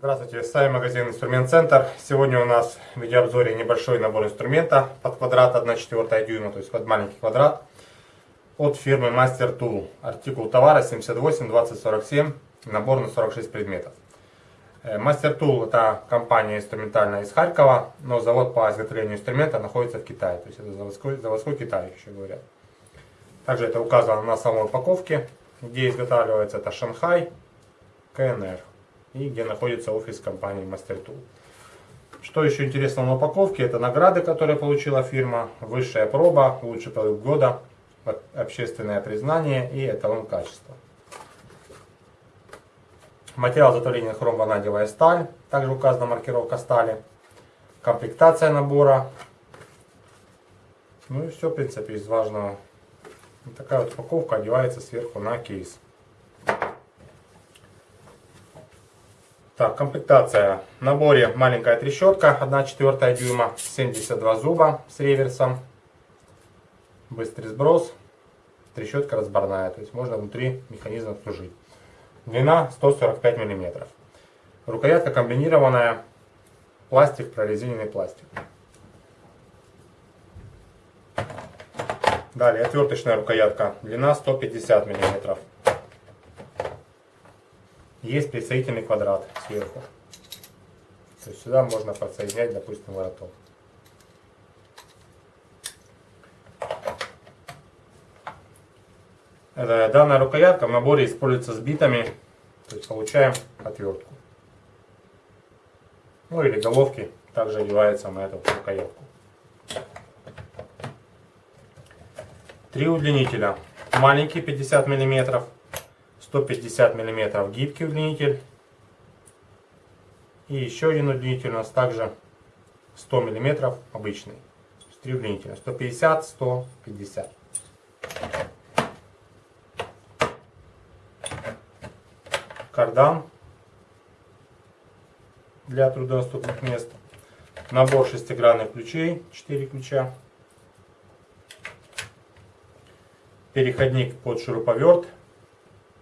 Здравствуйте, с вами магазин Инструмент Центр. Сегодня у нас в видеообзоре небольшой набор инструмента под квадрат 1,4 дюйма, то есть под маленький квадрат от фирмы Master Tool. Артикул товара 78 2047, набор на 46 предметов. Э, Tool это компания инструментальная из Харькова, но завод по изготовлению инструмента находится в Китае, то есть это заводской, заводской Китай еще говорят. Также это указано на самой упаковке, где изготавливается это Шанхай, КНР и где находится офис компании Tool. Что еще интересно на упаковке, это награды, которые получила фирма, высшая проба, лучший продукт года, общественное признание и эталон качества. Материал изготовления хромванадевая сталь, также указана маркировка стали, комплектация набора, ну и все, в принципе, из важного. Вот такая вот упаковка одевается сверху на кейс. Так, комплектация. В наборе маленькая трещотка, 1,4 дюйма, 72 зуба с реверсом. Быстрый сброс. Трещотка разборная, то есть можно внутри механизма служить. Длина 145 мм. Рукоятка комбинированная. Пластик, прорезиненный пластик. Далее отверточная рукоятка. Длина 150 мм. Есть присоединительный квадрат сверху. То есть сюда можно подсоединять, допустим, вороток. Данная рукоятка в наборе используется с битами, то есть получаем отвертку. Ну или головки также одеваются на эту рукоятку. Три удлинителя. Маленький 50 миллиметров 150 мм гибкий удлинитель. И еще один удлинитель у нас также 100 мм обычный. Три удлинителя. 150, 150. Кардан для труднодоступных мест. Набор шестигранных ключей, 4 ключа. Переходник под шуруповерт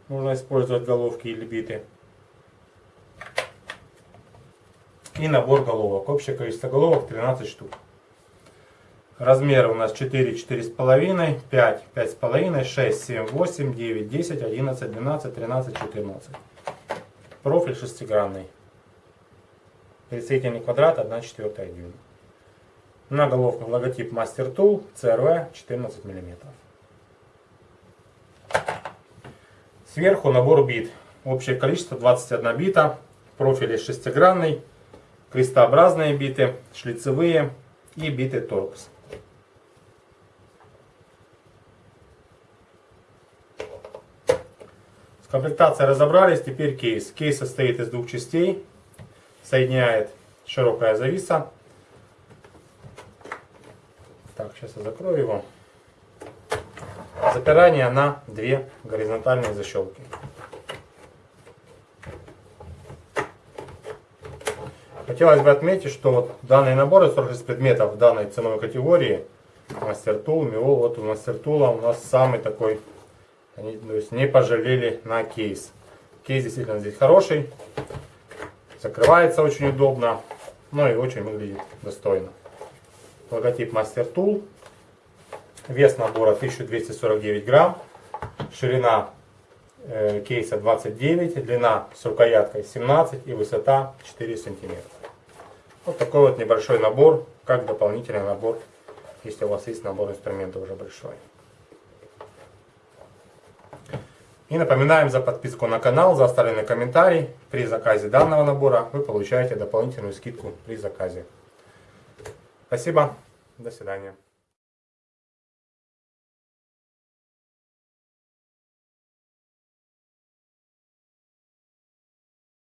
можно использовать головки или биты. И набор головок. Общее количество головок 13 штук. Размеры у нас 4, 4,5, 5, 5,5, 6, 7, 8, 9, 10, 11, 12, 13, 14. Профиль шестигранный. Прицельный квадрат 1 четвертая дюйма. На головках логотип Master Tool CRV 14 мм. Сверху набор бит. Общее количество 21 бита. Профили шестигранный. Крестообразные биты, шлицевые и биты торкс. С разобрались. Теперь кейс. Кейс состоит из двух частей. Соединяет широкая зависа. Так, сейчас я закрою его запирание на две горизонтальные защелки. Хотелось бы отметить, что вот данные наборы 46 предметов данной ценовой категории Мастер Тул, Миол, вот у Мастер Тула у нас самый такой, они, то есть не пожалели на кейс. Кейс действительно здесь хороший, закрывается очень удобно, ну и очень выглядит достойно. Логотип Мастер Тул, Вес набора 1249 грамм. Ширина э, кейса 29, длина с рукояткой 17 и высота 4 сантиметра. Вот такой вот небольшой набор, как дополнительный набор, если у вас есть набор инструментов уже большой. И напоминаем за подписку на канал, за оставленный комментарий. При заказе данного набора вы получаете дополнительную скидку при заказе. Спасибо, до свидания.